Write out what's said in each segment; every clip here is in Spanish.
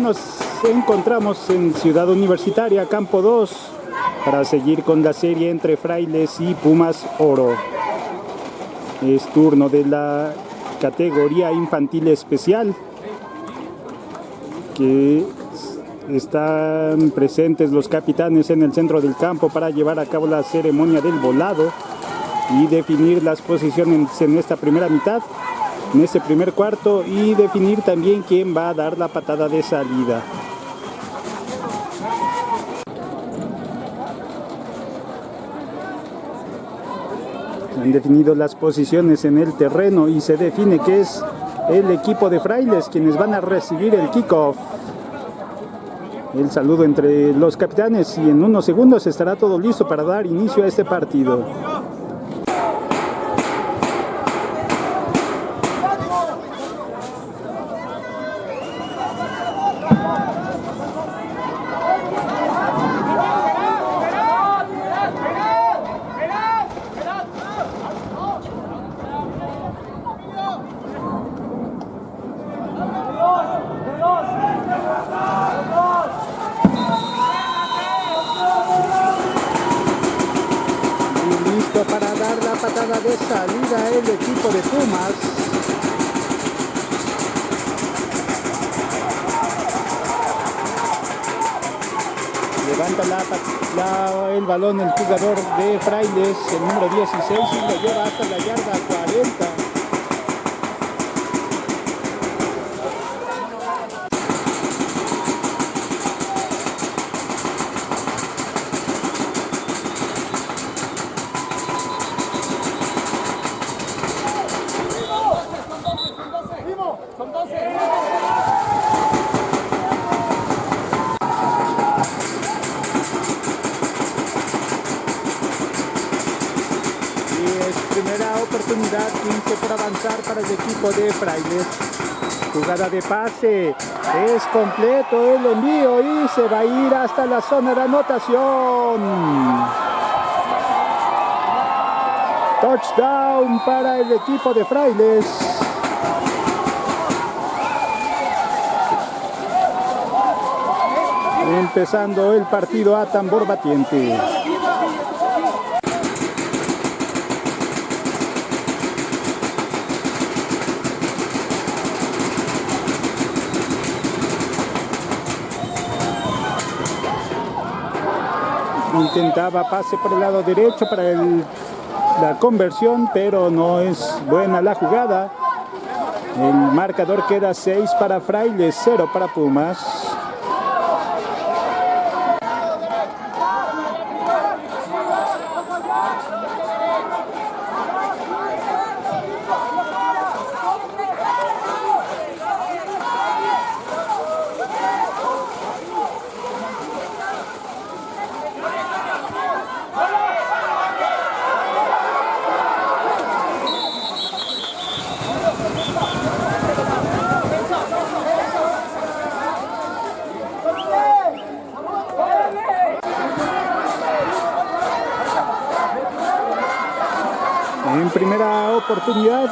Nos encontramos en Ciudad Universitaria, Campo 2, para seguir con la serie entre Frailes y Pumas Oro. Es turno de la categoría infantil especial, que están presentes los capitanes en el centro del campo para llevar a cabo la ceremonia del volado y definir las posiciones en esta primera mitad en este primer cuarto y definir también quién va a dar la patada de salida. Han definido las posiciones en el terreno y se define que es el equipo de frailes quienes van a recibir el kickoff. El saludo entre los capitanes y en unos segundos estará todo listo para dar inicio a este partido. De salida el equipo de Pumas. Levanta la, el balón el jugador de Frailes, el número 16, y lo lleva hasta la yarda 40. oportunidad 15 por avanzar para el equipo de Frailes. Jugada de pase, es completo el envío y se va a ir hasta la zona de anotación. Touchdown para el equipo de Frailes. Empezando el partido a tambor batiente. Intentaba pase por el lado derecho para la conversión, pero no es buena la jugada. El marcador queda 6 para Frailes, 0 para Pumas. En primera oportunidad,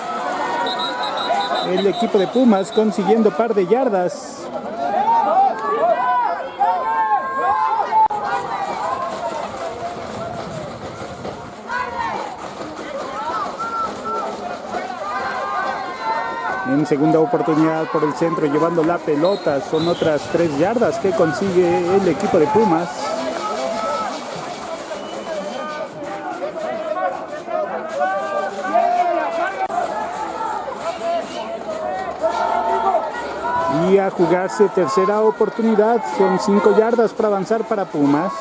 el equipo de Pumas consiguiendo par de yardas. En segunda oportunidad por el centro llevando la pelota. Son otras tres yardas que consigue el equipo de Pumas. y a jugarse tercera oportunidad. Son cinco yardas para avanzar para Pumas.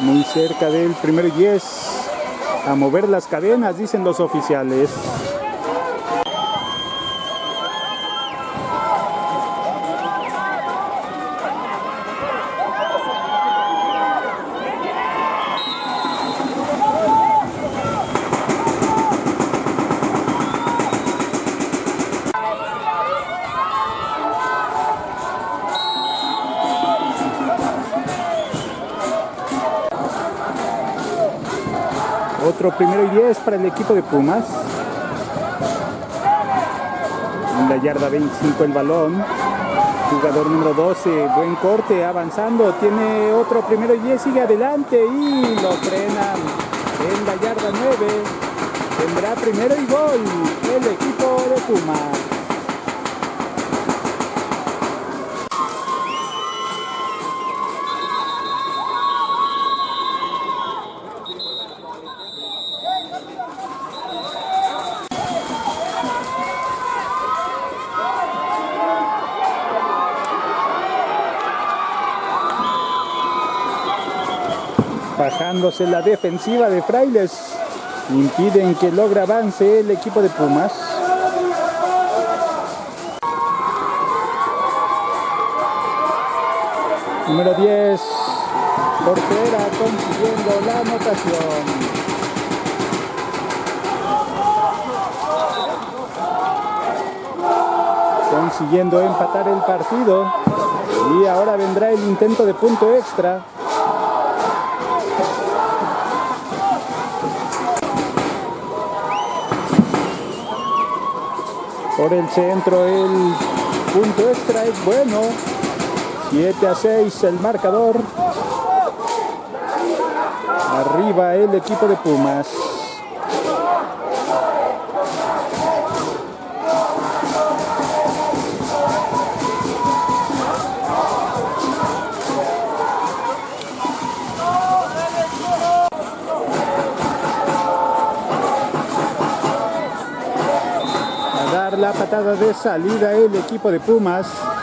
Muy cerca del primer 10. A mover las cadenas, dicen los oficiales. Otro primero y 10 para el equipo de Pumas. En la yarda 25 el balón. Jugador número 12, buen corte, avanzando. Tiene otro primero y 10, sigue adelante y lo frenan en la yarda 9. Tendrá primero y gol el equipo de Pumas. Bajándose la defensiva de Frailes, impiden que logre avance el equipo de Pumas. Número 10, Portera consiguiendo la anotación. consiguiendo empatar el partido y ahora vendrá el intento de punto extra por el centro el punto extra es bueno. 7 a 6 el marcador. Arriba el equipo de Pumas la patada de salida el equipo de Pumas.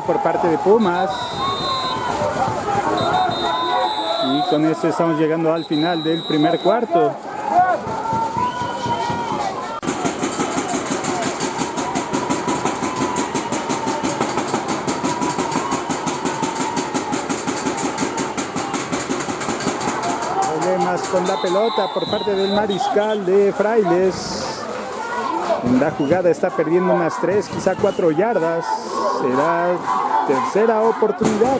Por parte de Pumas. Y con eso estamos llegando al final del primer cuarto. Con la pelota por parte del mariscal de Frailes. La jugada está perdiendo unas 3, quizá 4 yardas. Será tercera oportunidad.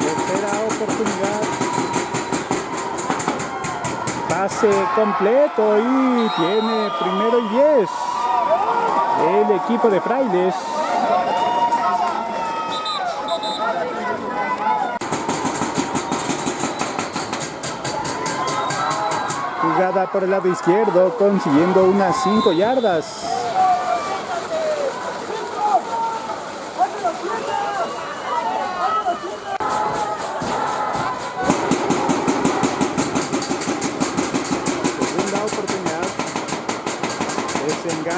Tercera oportunidad. Pase completo y tiene primero y 10. El equipo de Frailes. Jugada por el lado izquierdo, consiguiendo unas 5 yardas.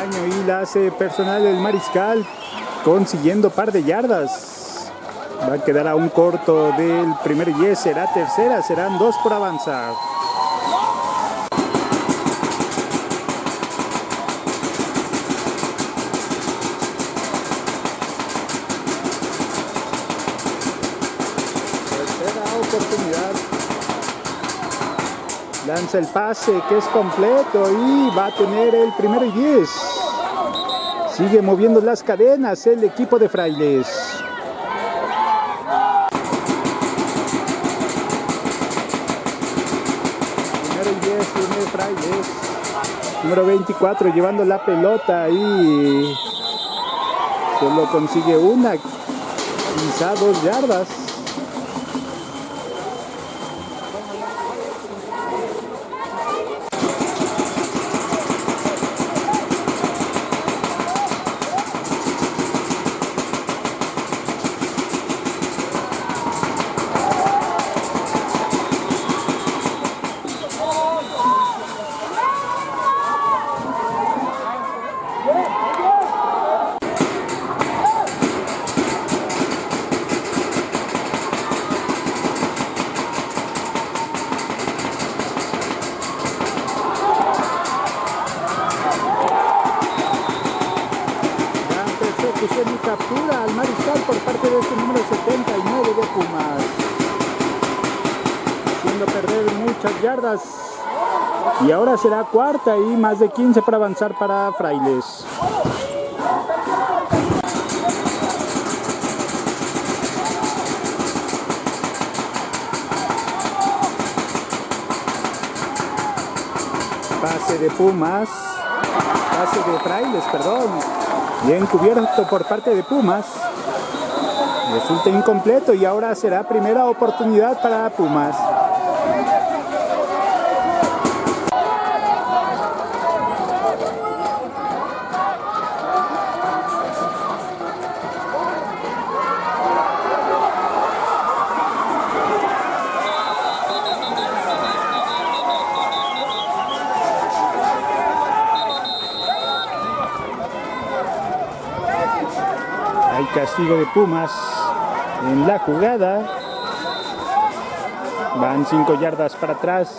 Y la hace personal el mariscal, consiguiendo par de yardas. Va a quedar a un corto del primer 10, será tercera, serán dos por avanzar. Lanza el pase que es completo y va a tener el primero y 10. Sigue moviendo las cadenas el equipo de Frailes. Primero y 10 tiene Frailes. Número 24 llevando la pelota y solo consigue una, quizá dos yardas. captura al mariscal por parte de este número 79 de Pumas. Haciendo perder muchas yardas. Y ahora será cuarta y más de 15 para avanzar para Frailes. Pase de Pumas. Pase de Frailes, perdón. Bien cubierto por parte de Pumas. Resulta incompleto y ahora será primera oportunidad para Pumas. Castigo de Pumas en la jugada. Van cinco yardas para atrás.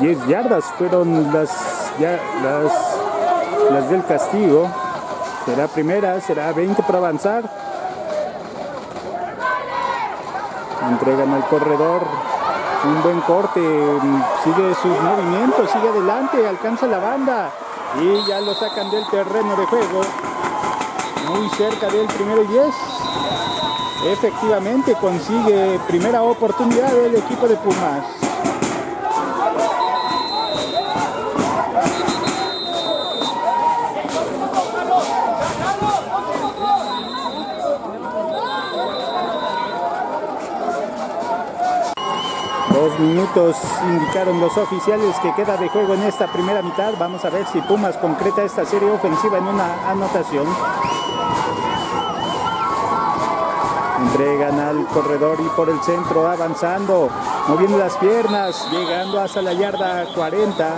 Diez yardas fueron las, ya, las, las del castigo. Será primera, será 20 para avanzar. Entregan al corredor un buen corte, sigue sus movimientos, sigue adelante, alcanza la banda y ya lo sacan del terreno de juego, muy cerca del primero y 10. Efectivamente consigue primera oportunidad del equipo de Pumas. Minutos indicaron los oficiales que queda de juego en esta primera mitad. Vamos a ver si Pumas concreta esta serie ofensiva en una anotación. Entregan al corredor y por el centro avanzando, moviendo las piernas, llegando hasta la yarda 40.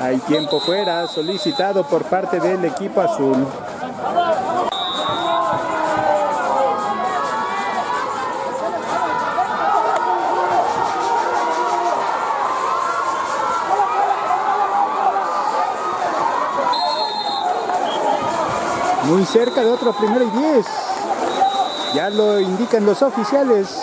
Hay tiempo fuera, solicitado por parte del equipo azul. Muy cerca de otro primero y 10. Ya lo indican los oficiales.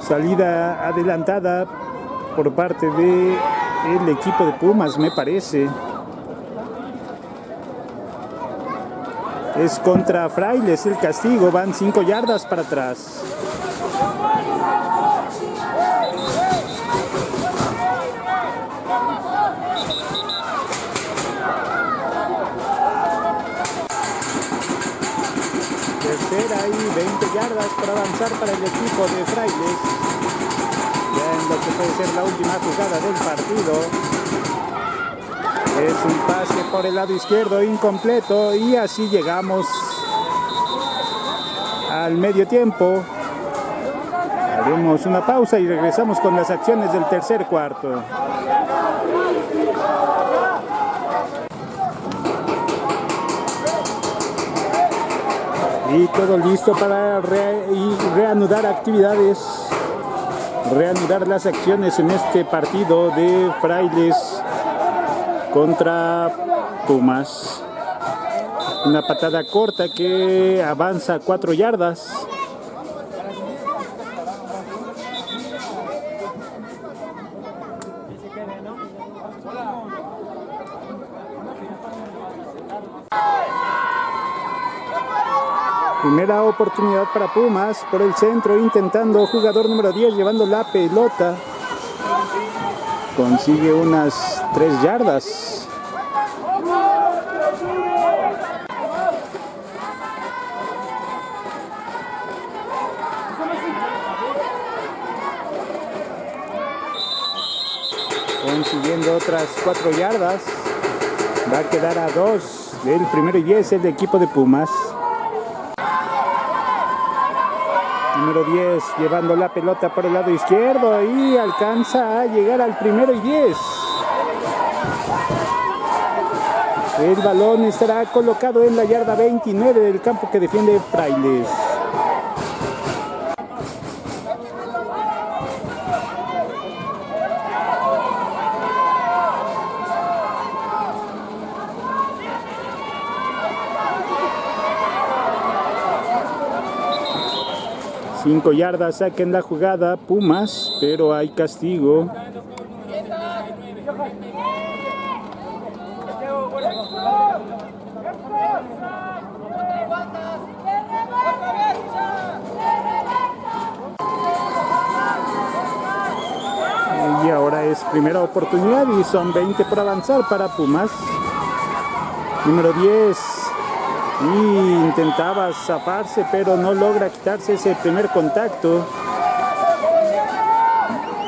Salida adelantada por parte de el equipo de Pumas, me parece. Es contra Frailes el castigo, van cinco yardas para atrás. Tercera y 20 yardas para avanzar para el equipo de Frailes. Ya en lo que puede ser la última jugada del partido. Es un pase por el lado izquierdo incompleto y así llegamos al medio tiempo. Haremos una pausa y regresamos con las acciones del tercer cuarto. Y todo listo para reanudar actividades, reanudar las acciones en este partido de Frailes contra Pumas. Una patada corta que avanza cuatro yardas. Primera oportunidad para Pumas por el centro, intentando jugador número 10 llevando la pelota. Consigue unas tres yardas. consiguiendo otras cuatro yardas. Va a quedar a dos del primero y diez el equipo de Pumas. Número 10 llevando la pelota por el lado izquierdo y alcanza a llegar al primero y 10. El balón estará colocado en la yarda 29 del campo que defiende Frailes. Cinco yardas saquen la jugada Pumas, pero hay castigo. Y ahora es primera oportunidad y son 20 por avanzar para Pumas. Número 10, y intentaba zafarse pero no logra quitarse ese primer contacto.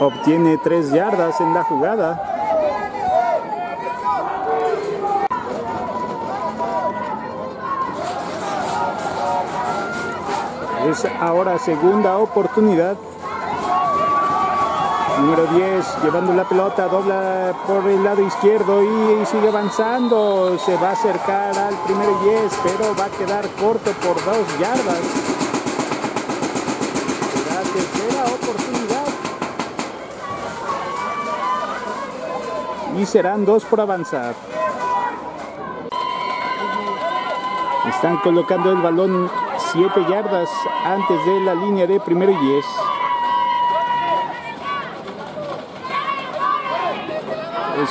Obtiene tres yardas en la jugada. Es ahora segunda oportunidad Número 10 llevando la pelota, dobla por el lado izquierdo y, sigue avanzando. Se va a acercar al primero 10, pero va a quedar corto por dos yardas. La tercera oportunidad. Y serán dos por avanzar. Están colocando el balón 7 yardas antes de la línea de primero y 10.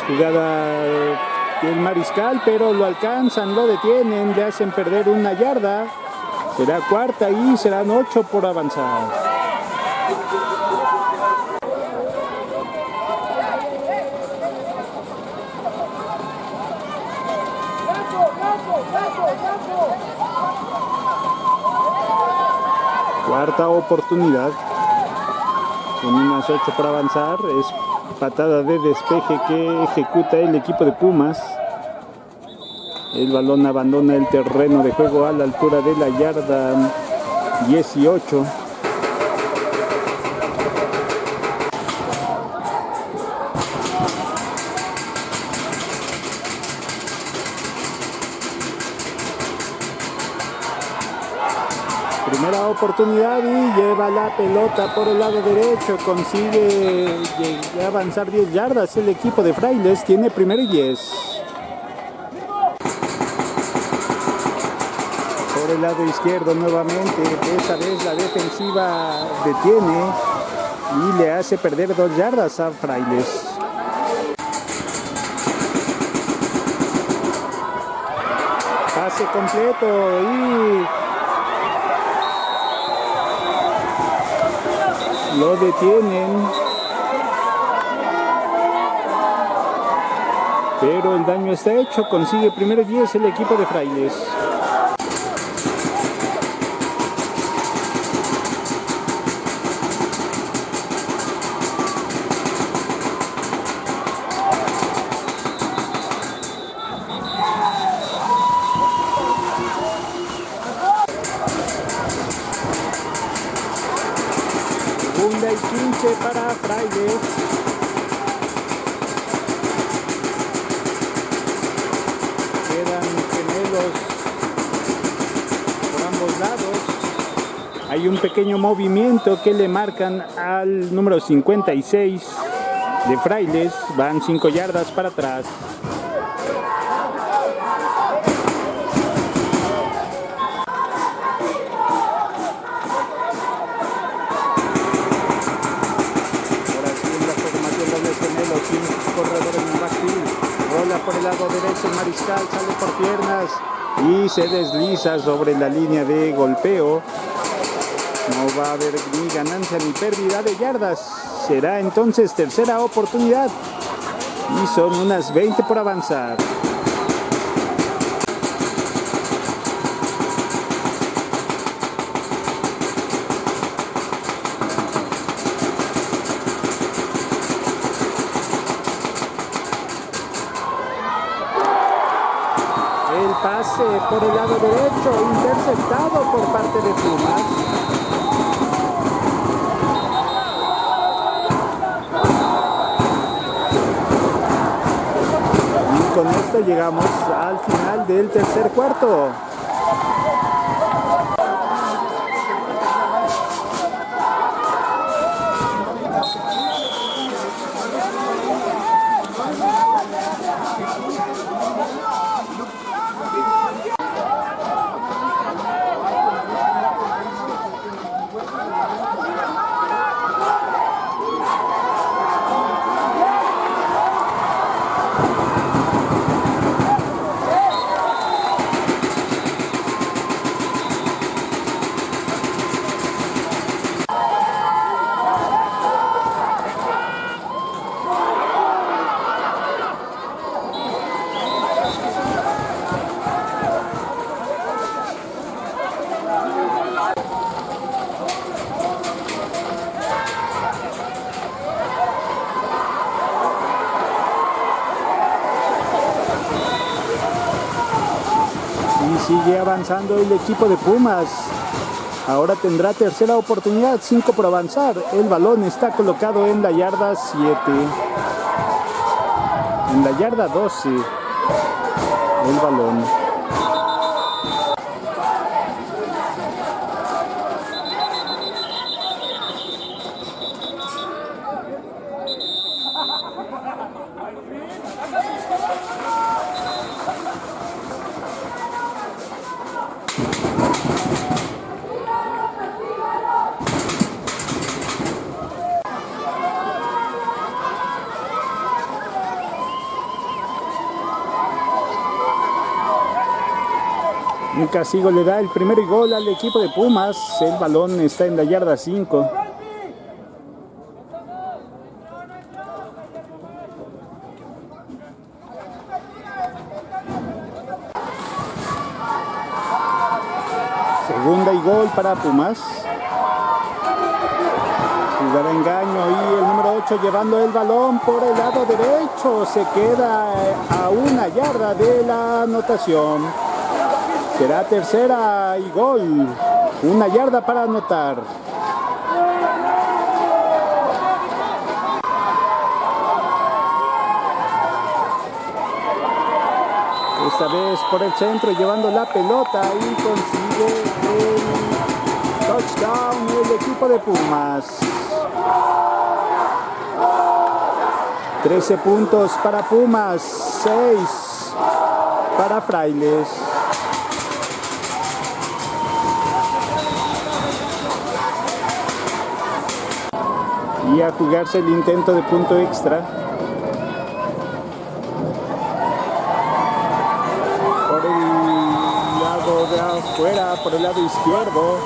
Jugada del mariscal, pero lo alcanzan, lo detienen, le hacen perder una yarda. Será cuarta y serán ocho por avanzar. Cuarta oportunidad. Con unas ocho por avanzar. Es patada de despeje que ejecuta el equipo de Pumas. El balón abandona el terreno de juego a la altura de la yarda 18. Oportunidad y lleva la pelota por el lado derecho, consigue avanzar 10 yardas el equipo de Frailes, tiene primero y 10. Por el lado izquierdo nuevamente. Esta vez la defensiva detiene y le hace perder dos yardas a Frailes. Pase completo y lo detienen. Pero el daño está hecho, consigue primero 10 el equipo de Frailes. Pequeño movimiento que le marcan al número 56 de Frailes. Van 5 yardas para atrás. Por el lado derecho el mariscal, sale por piernas y se desliza sobre la línea de golpeo. No va a haber ni ganancia ni pérdida de yardas. Será entonces tercera oportunidad. Y son unas 20 por avanzar. El pase por el lado derecho, interceptado por parte de Pumas. Con esto llegamos al final del tercer cuarto. Avanzando el equipo de Pumas. Ahora tendrá tercera oportunidad, 5 por avanzar. El balón está colocado en la yarda 7. En la yarda 12. El balón. Un castigo le da el primer gol al equipo de Pumas. El balón está en la yarda 5. Segunda y gol para Pumas. Jugada engaño y el número 8 llevando el balón por el lado derecho. Se queda a una yarda de la anotación. Será tercera y gol. Una yarda para anotar. Esta vez por el centro llevando la pelota y consigue el touchdown el equipo de Pumas. 13 puntos para Pumas, 6 para Frailes. Y a jugarse el intento de punto extra. Por el lado de afuera, por el lado izquierdo.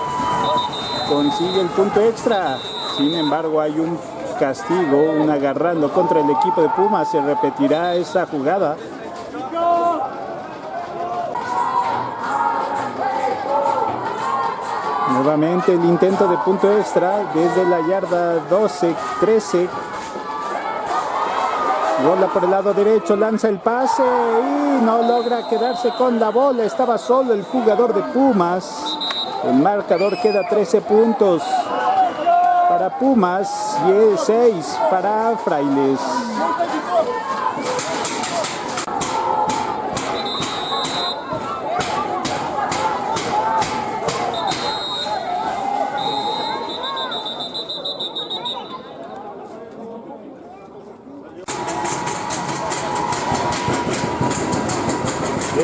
Consigue el punto extra. Sin embargo, hay un castigo, un agarrando contra el equipo de Pumas. Se repetirá esa jugada. Nuevamente el intento de punto extra desde la yarda 12-13. Bola por el lado derecho, lanza el pase y no logra quedarse con la bola. Estaba solo el jugador de Pumas. El marcador queda 13 puntos para Pumas y 6 para Frailes.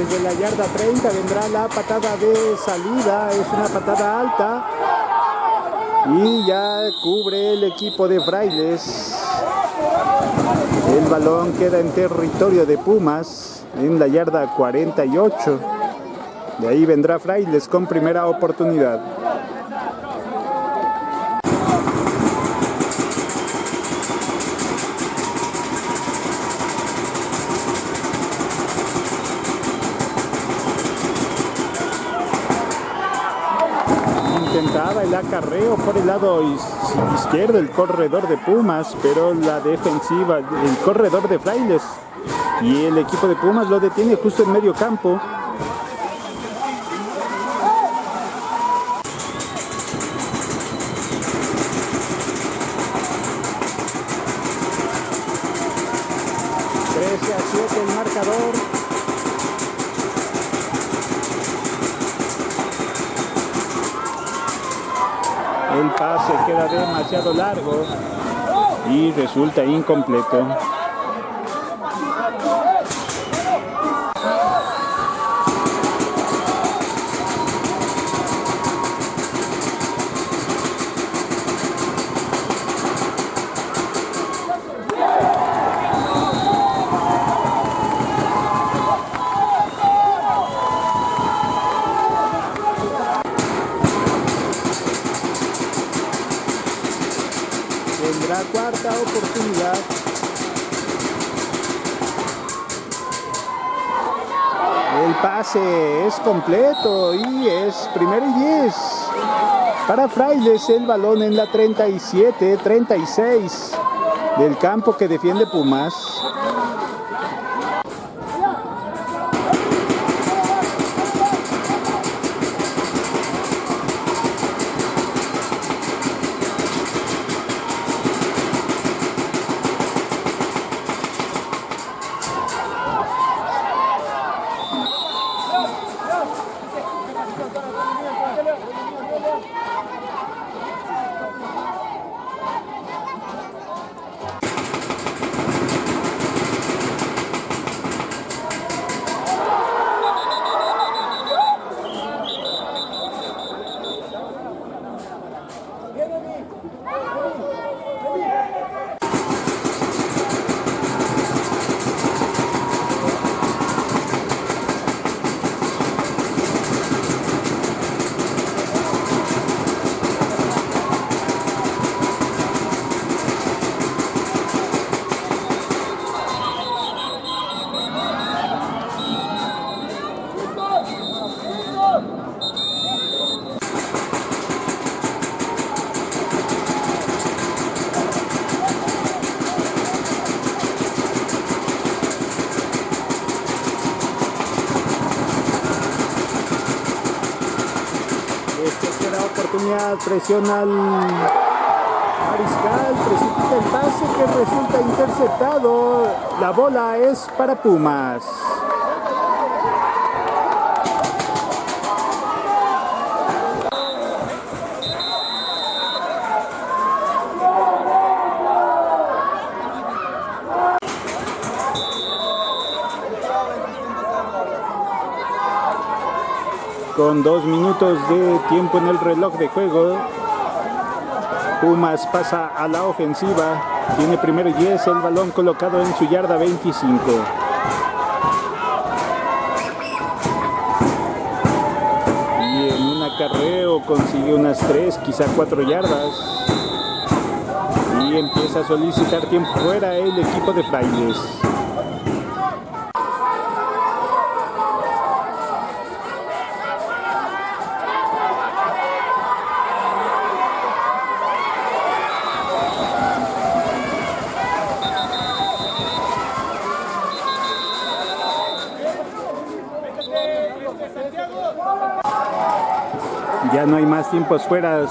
Desde la yarda 30 vendrá la patada de salida, es una patada alta y ya cubre el equipo de Frailes. El balón queda en territorio de Pumas en la yarda 48. De ahí vendrá Frailes con primera oportunidad. intentaba el acarreo por el lado izquierdo, el corredor de Pumas, pero la defensiva, el corredor de Frailes y el equipo de Pumas lo detiene justo en medio campo. a 7 el marcador. El pase queda demasiado largo y resulta incompleto. Completo y es primero y 10. Para Frailes el balón en la 37, 36 del campo que defiende Pumas. Oportunidad, presiona al Mariscal, precipita el pase que resulta interceptado. La bola es para Pumas. Con dos minutos de tiempo en el reloj de juego. Pumas pasa a la ofensiva. Tiene primero y 10, el balón colocado en su yarda 25. Y en un acarreo consigue unas 3, quizá 4 yardas. Y empieza a solicitar tiempo fuera el equipo de Frailes. Ya no hay más tiempos fuera.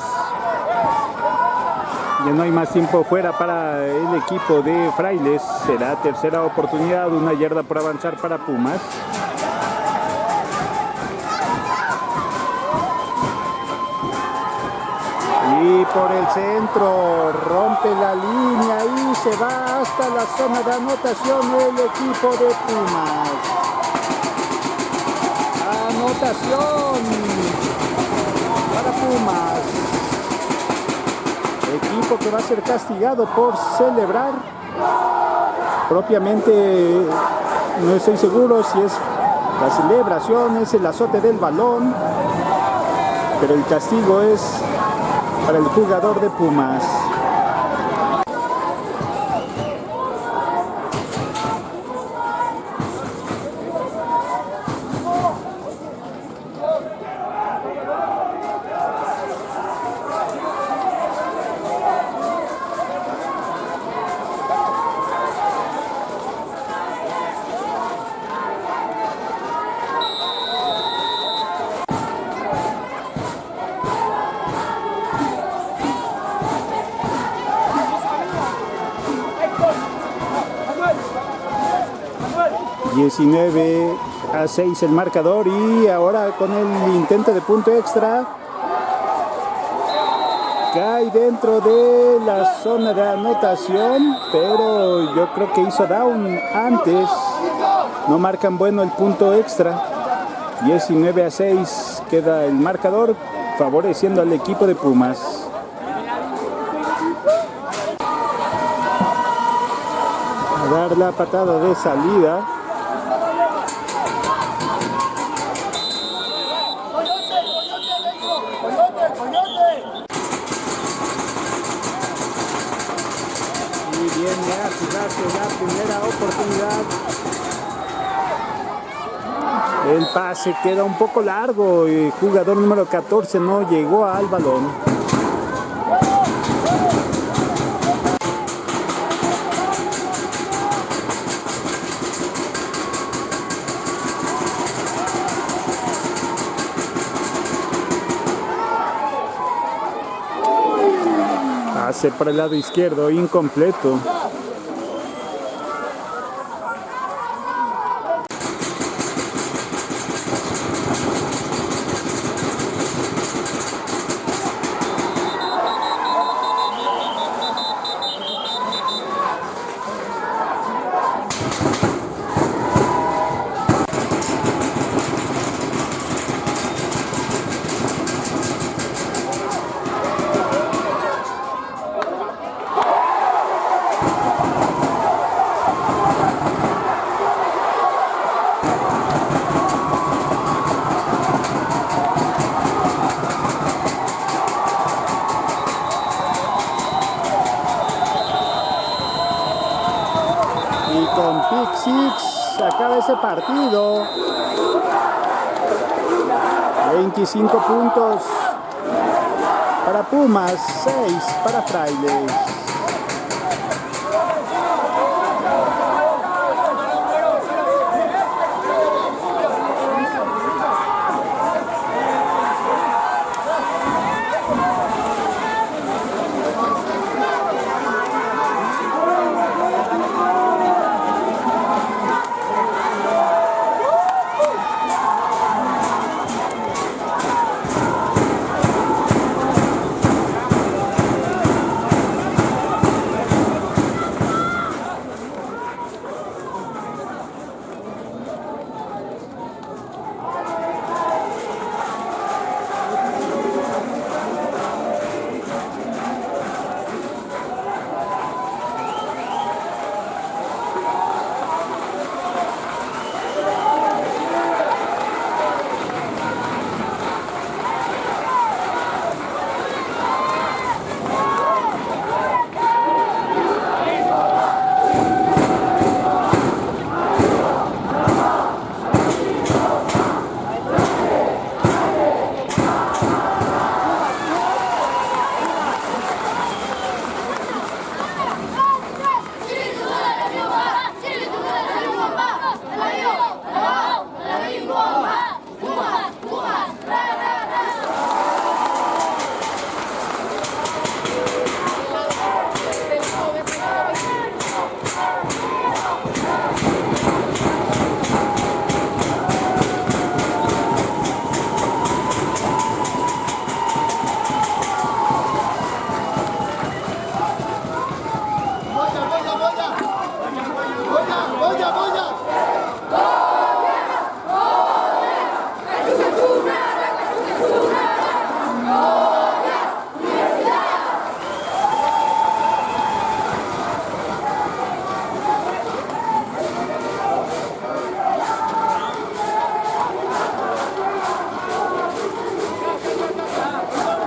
Ya no hay más tiempo fuera para el equipo de Frailes. Será tercera oportunidad, una yarda por avanzar para Pumas. Y por el centro rompe la línea y se va hasta la zona de anotación el equipo de Pumas. Anotación para Pumas. Equipo que va a ser castigado por celebrar. Propiamente no estoy seguro si es la celebración, es el azote del balón. Pero el castigo es para el jugador de Pumas. ...19 a 6 el marcador y ahora con el intento de punto extra cae dentro de la zona de anotación, pero yo creo que hizo down antes. No marcan bueno el punto extra. 19 a 6 queda el marcador favoreciendo al equipo de Pumas. A dar la patada de salida. Y viene a jugarse la primera oportunidad. El pase queda un poco largo. El jugador número 14 no llegó al balón. Pase por el lado izquierdo, incompleto. Y con Pick Six acaba ese partido. 25 puntos para Pumas, 6 para Frailes.